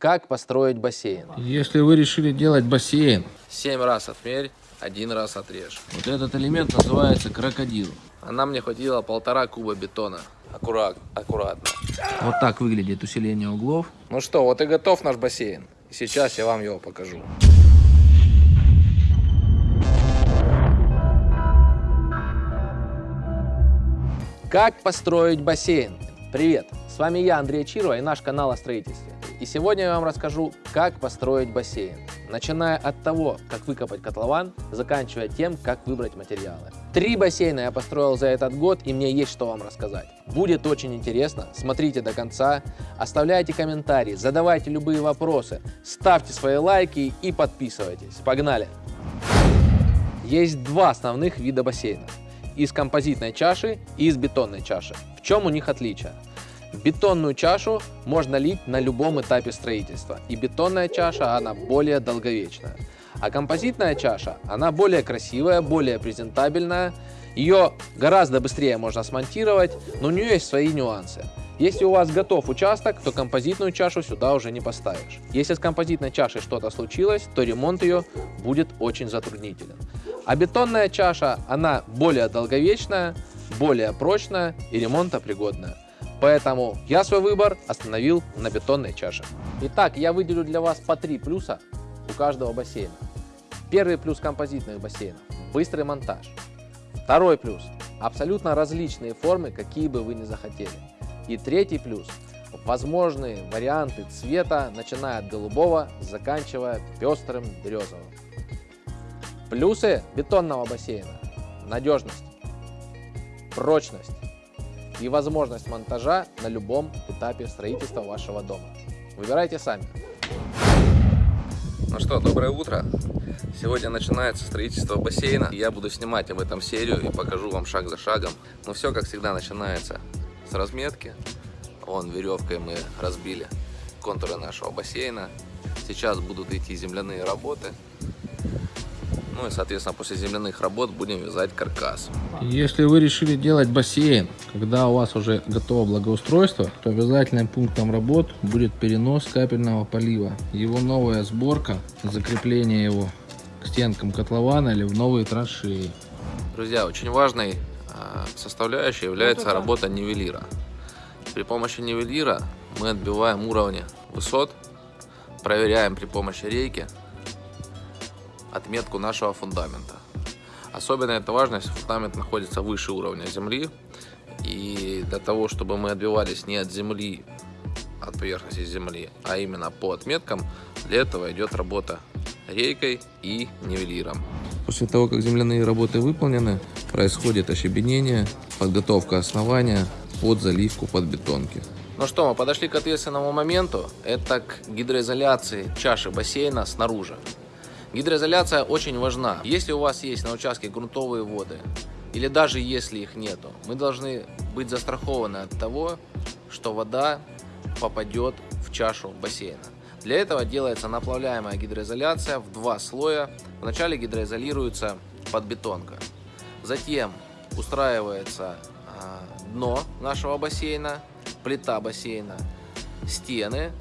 Как построить бассейн? Если вы решили делать бассейн, Семь раз отмерь, один раз отрежь. вот этот элемент называется крокодил. А нам не хватило полтора куба бетона. Аккурат, аккуратно. Вот так выглядит усиление углов. Ну что, вот и готов наш бассейн. Сейчас я вам его покажу. Как построить бассейн? Привет, с вами я, Андрей Чирова и наш канал о строительстве. И сегодня я вам расскажу, как построить бассейн. Начиная от того, как выкопать котлован, заканчивая тем, как выбрать материалы. Три бассейна я построил за этот год, и мне есть что вам рассказать. Будет очень интересно, смотрите до конца, оставляйте комментарии, задавайте любые вопросы, ставьте свои лайки и подписывайтесь. Погнали! Есть два основных вида бассейнов. Из композитной чаши и из бетонной чаши. В чем у них отличие? Бетонную чашу можно лить на любом этапе строительства, и бетонная чаша, она более долговечная. А композитная чаша, она более красивая, более презентабельная, ее гораздо быстрее можно смонтировать, но у нее есть свои нюансы. Если у вас готов участок, то композитную чашу сюда уже не поставишь. Если с композитной чашей что-то случилось, то ремонт ее будет очень затруднителен. А бетонная чаша, она более долговечная, более прочная и ремонтопригодная. Поэтому я свой выбор остановил на бетонной чаше. Итак, я выделю для вас по три плюса у каждого бассейна. Первый плюс композитных бассейнов – быстрый монтаж. Второй плюс – абсолютно различные формы, какие бы вы ни захотели. И третий плюс – возможные варианты цвета, начиная от голубого, заканчивая пестрым березовым. Плюсы бетонного бассейна – надежность, прочность и возможность монтажа на любом этапе строительства вашего дома. Выбирайте сами. Ну что, доброе утро. Сегодня начинается строительство бассейна. Я буду снимать об этом серию и покажу вам шаг за шагом. Но все, как всегда, начинается с разметки. Вон веревкой мы разбили контуры нашего бассейна. Сейчас будут идти земляные работы. Ну и, соответственно, после земляных работ будем вязать каркас. Если вы решили делать бассейн, когда у вас уже готово благоустройство, то обязательным пунктом работ будет перенос капельного полива. Его новая сборка, закрепление его к стенкам котлована или в новые траншеи. Друзья, очень важной а, составляющей является работа нивелира. При помощи нивелира мы отбиваем уровни высот, проверяем при помощи рейки отметку нашего фундамента. Особенно это важно, если фундамент находится выше уровня земли. И для того, чтобы мы отбивались не от земли, от поверхности земли, а именно по отметкам, для этого идет работа рейкой и нивелиром. После того, как земляные работы выполнены, происходит ощебенение, подготовка основания под заливку под бетонки. Ну что, мы подошли к ответственному моменту. Это к гидроизоляции чаши бассейна снаружи. Гидроизоляция очень важна. Если у вас есть на участке грунтовые воды, или даже если их нету, мы должны быть застрахованы от того, что вода попадет в чашу бассейна. Для этого делается наплавляемая гидроизоляция в два слоя. Вначале гидроизолируется подбетонка. Затем устраивается а, дно нашего бассейна, плита бассейна, стены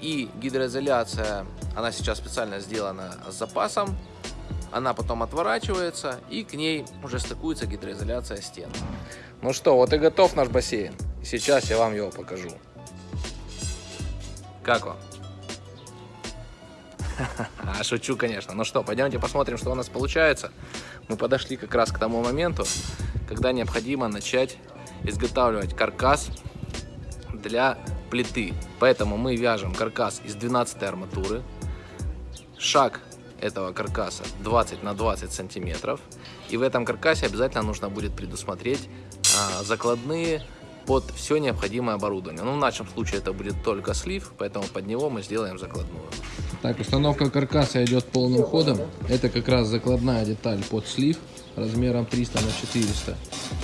и гидроизоляция она сейчас специально сделана с запасом. Она потом отворачивается и к ней уже стыкуется гидроизоляция стен. Ну что, вот и готов наш бассейн. Сейчас я вам его покажу. Как вам? Шучу, конечно. Ну что, пойдемте посмотрим, что у нас получается. Мы подошли как раз к тому моменту, когда необходимо начать изготавливать каркас для плиты. Поэтому мы вяжем каркас из 12 арматуры. Шаг этого каркаса 20 на 20 сантиметров. И в этом каркасе обязательно нужно будет предусмотреть а, закладные под все необходимое оборудование. Ну, в нашем случае это будет только слив, поэтому под него мы сделаем закладную. Так, установка каркаса идет полным ходом. Это как раз закладная деталь под слив размером 300 на 400.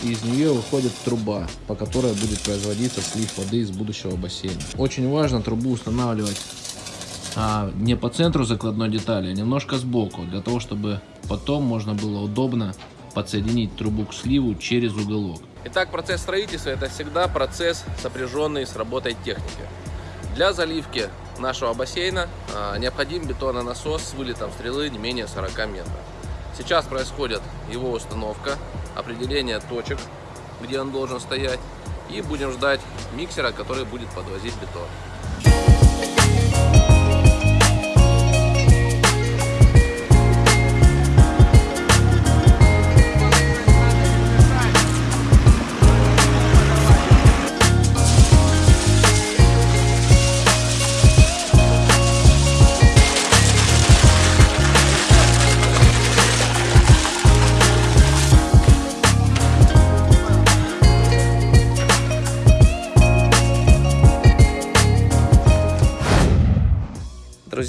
И из нее выходит труба, по которой будет производиться слив воды из будущего бассейна. Очень важно трубу устанавливать а, не по центру закладной детали, а немножко сбоку, для того, чтобы потом можно было удобно подсоединить трубу к сливу через уголок. Итак, процесс строительства это всегда процесс, сопряженный с работой техники. Для заливки нашего бассейна а, необходим бетононасос с вылетом стрелы не менее 40 метров. Сейчас происходит его установка, определение точек, где он должен стоять, и будем ждать миксера, который будет подвозить бетон.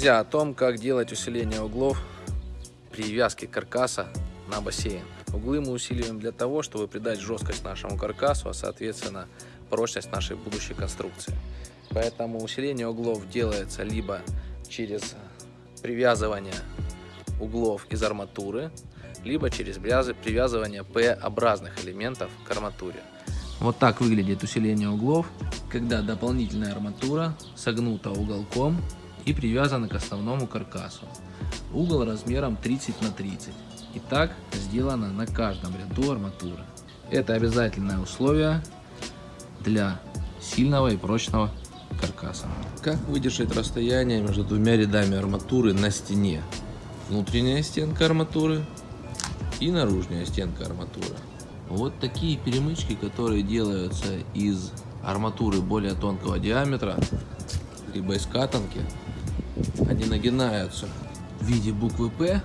Друзья, о том, как делать усиление углов привязки каркаса на бассейн. Углы мы усиливаем для того, чтобы придать жесткость нашему каркасу, а соответственно прочность нашей будущей конструкции. Поэтому усиление углов делается либо через привязывание углов из арматуры, либо через привязывание П-образных элементов к арматуре. Вот так выглядит усиление углов, когда дополнительная арматура согнута уголком и привязаны к основному каркасу. Угол размером 30 на 30. И так сделано на каждом ряду арматуры. Это обязательное условие для сильного и прочного каркаса. Как выдержать расстояние между двумя рядами арматуры на стене? Внутренняя стенка арматуры и наружная стенка арматуры. Вот такие перемычки, которые делаются из арматуры более тонкого диаметра, либо из катанки, они нагинаются в виде буквы П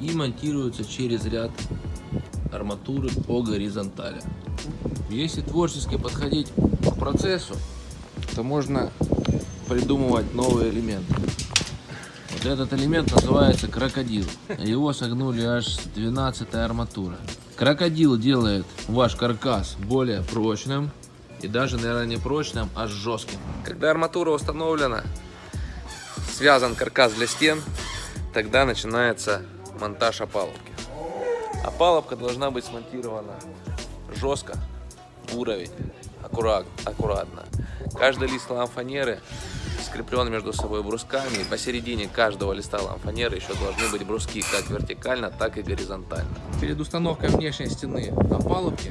и монтируются через ряд арматуры по горизонтали. Если творчески подходить к процессу, то можно придумывать новые элементы. Вот этот элемент называется крокодил. Его согнули аж с 12 арматура. Крокодил делает ваш каркас более прочным и даже, наверное, не прочным, а жестким. Когда арматура установлена, связан каркас для стен, тогда начинается монтаж опалубки. Опалубка должна быть смонтирована жестко, уровень, аккурат, аккуратно. Каждый лист ламфанеры скреплен между собой брусками, и посередине каждого листа ламфанеры еще должны быть бруски как вертикально, так и горизонтально. Перед установкой внешней стены опалубки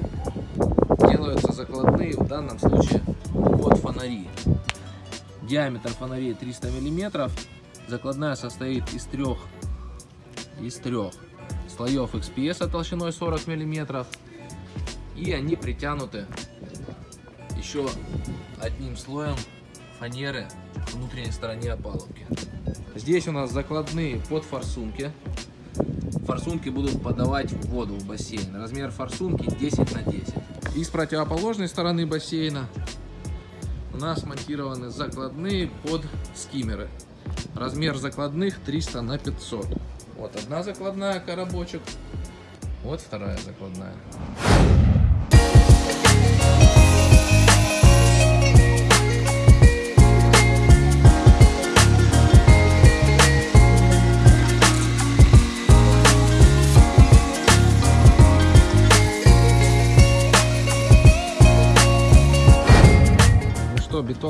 делаются закладные, в данном случае под фонари. Диаметр фонарей 300 мм. Закладная состоит из трех, из трех слоев XPS толщиной 40 мм. И они притянуты еще одним слоем фанеры внутренней стороне опалубки. Здесь у нас закладные под форсунки. Форсунки будут подавать воду в бассейн. Размер форсунки 10 на 10. И с противоположной стороны бассейна у нас монтированы закладные под скиммеры. Размер закладных 300 на 500. Вот одна закладная коробочек, вот вторая закладная.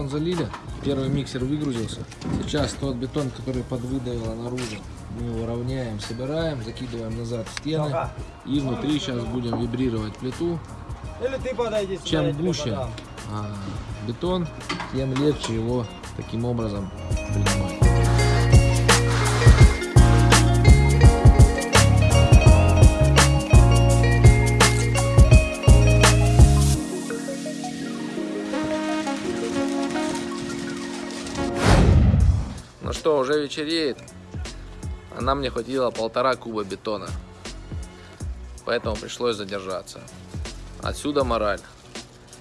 Бетон залили, первый миксер выгрузился. Сейчас тот бетон, который подвыдавило наружу, мы его равняем, собираем, закидываем назад в стены. И внутри сейчас будем вибрировать плиту. Чем гуще а, бетон, тем легче его таким образом принимать. Что, уже вечереет. А нам не хватило полтора куба бетона. Поэтому пришлось задержаться. Отсюда мораль.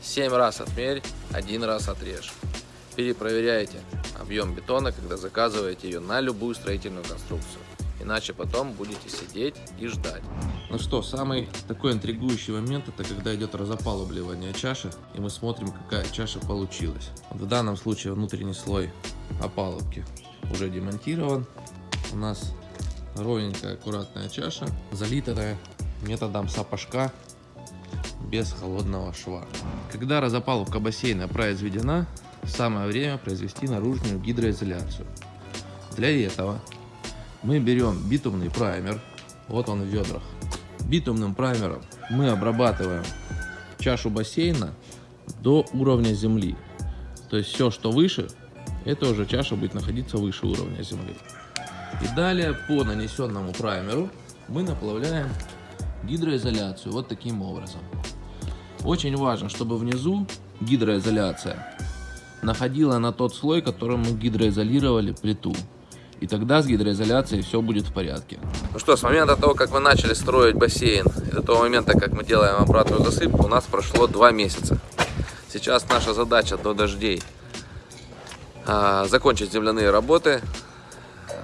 7 раз отмерь, один раз отрежь. Перепроверяйте объем бетона, когда заказываете ее на любую строительную конструкцию. Иначе потом будете сидеть и ждать. Ну что, самый такой интригующий момент, это когда идет разопалубливание чаши, и мы смотрим, какая чаша получилась. В данном случае внутренний слой опалубки уже демонтирован. У нас ровненькая, аккуратная чаша, залитая методом сапожка без холодного шва. Когда разопалубка бассейна произведена, самое время произвести наружную гидроизоляцию. Для этого мы берем битумный праймер, вот он в ведрах. Битумным праймером мы обрабатываем чашу бассейна до уровня земли. То есть все, что выше, это уже чаша будет находиться выше уровня земли. И далее по нанесенному праймеру мы наплавляем гидроизоляцию вот таким образом. Очень важно, чтобы внизу гидроизоляция находила на тот слой, которым мы гидроизолировали плиту. И тогда с гидроизоляцией все будет в порядке. Ну что, с момента того, как мы начали строить бассейн, и до того момента, как мы делаем обратную засыпку, у нас прошло два месяца. Сейчас наша задача до дождей закончить земляные работы,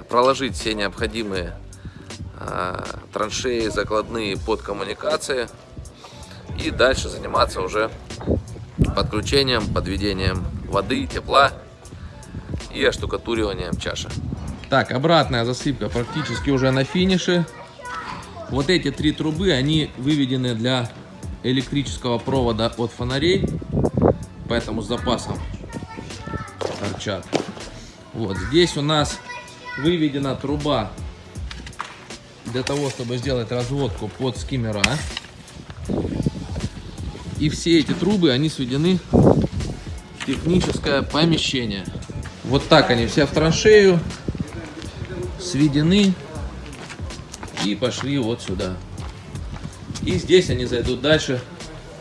проложить все необходимые а, траншеи, закладные под коммуникации и дальше заниматься уже подключением, подведением воды, тепла и оштукатуриванием чаши. Так, обратная засыпка практически уже на финише. Вот эти три трубы, они выведены для электрического провода от фонарей, поэтому с запасом торчат. Вот здесь у нас выведена труба для того, чтобы сделать разводку под скиммера. И все эти трубы, они сведены в техническое помещение. Вот так они все в траншею сведены и пошли вот сюда. И здесь они зайдут дальше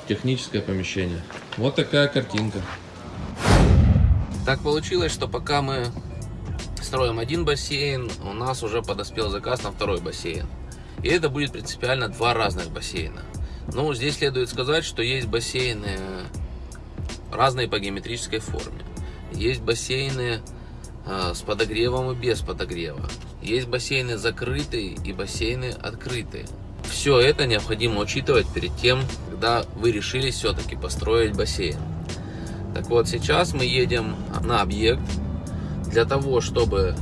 в техническое помещение. Вот такая картинка. Так получилось, что пока мы строим один бассейн, у нас уже подоспел заказ на второй бассейн. И это будет принципиально два разных бассейна. Но здесь следует сказать, что есть бассейны разные по геометрической форме. Есть бассейны э, с подогревом и без подогрева. Есть бассейны закрытые и бассейны открытые. Все это необходимо учитывать перед тем, когда вы решили все-таки построить бассейн. Так вот, сейчас мы едем на объект для того, чтобы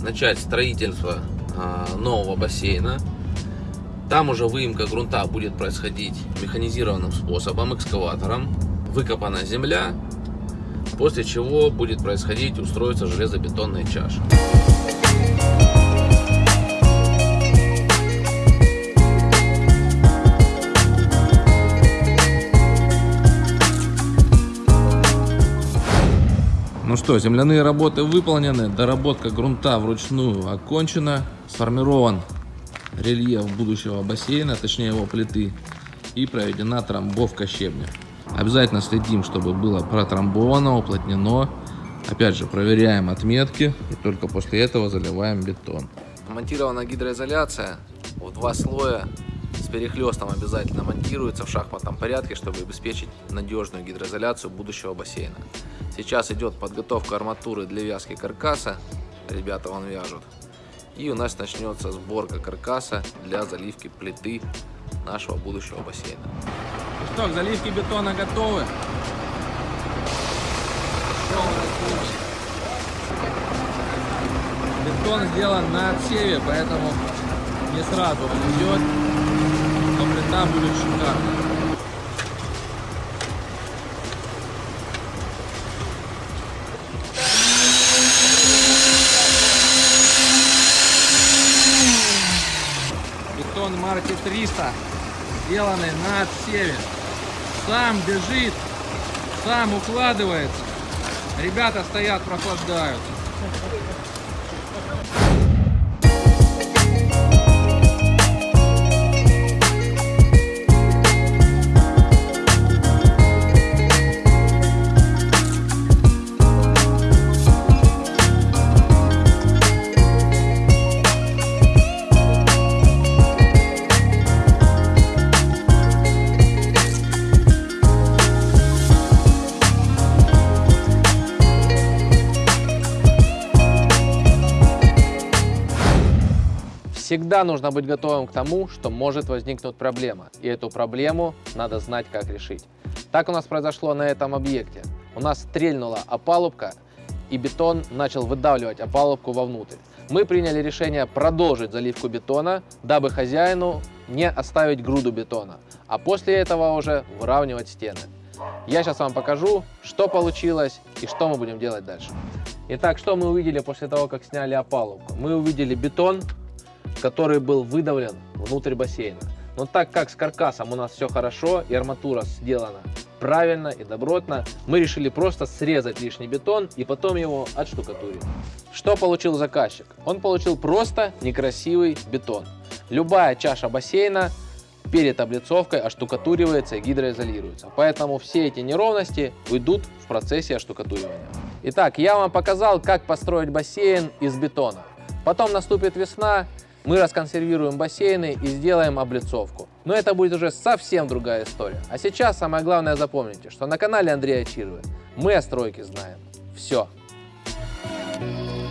начать строительство э, нового бассейна. Там уже выемка грунта будет происходить механизированным способом, экскаватором. Выкопана земля, после чего будет происходить устройство железобетонной чаши. Ну что, земляные работы выполнены, доработка грунта вручную окончена, сформирован рельеф будущего бассейна, точнее его плиты, и проведена трамбовка щебня. Обязательно следим, чтобы было протрамбовано, уплотнено. Опять же, проверяем отметки и только после этого заливаем бетон. Монтирована гидроизоляция в два слоя с перехлестом обязательно монтируется в шахматном порядке, чтобы обеспечить надежную гидроизоляцию будущего бассейна. Сейчас идет подготовка арматуры для вязки каркаса. Ребята вон вяжут. И у нас начнется сборка каркаса для заливки плиты нашего будущего бассейна. Ну что, к заливке бетона готовы? Бетон сделан на отсеве, поэтому не сразу он идет, но плита будет шикарная. Бетон марки 300, сделанный на отсеве. Сам бежит, сам укладывается. Ребята стоят, прохлаждаются. Всегда нужно быть готовым к тому, что может возникнуть проблема, и эту проблему надо знать, как решить. Так у нас произошло на этом объекте. У нас стрельнула опалубка, и бетон начал выдавливать опалубку вовнутрь. Мы приняли решение продолжить заливку бетона, дабы хозяину не оставить груду бетона, а после этого уже выравнивать стены. Я сейчас вам покажу, что получилось и что мы будем делать дальше. Итак, что мы увидели после того, как сняли опалубку? Мы увидели бетон, который был выдавлен внутрь бассейна. Но так как с каркасом у нас все хорошо и арматура сделана правильно и добротно, мы решили просто срезать лишний бетон и потом его отштукатурить. Что получил заказчик? Он получил просто некрасивый бетон. Любая чаша бассейна перед облицовкой оштукатуривается и гидроизолируется. Поэтому все эти неровности уйдут в процессе оштукатуривания. Итак, я вам показал, как построить бассейн из бетона. Потом наступит весна, мы расконсервируем бассейны и сделаем облицовку. Но это будет уже совсем другая история. А сейчас самое главное запомните, что на канале Андрея Чирвы мы о стройке знаем все. Thank you.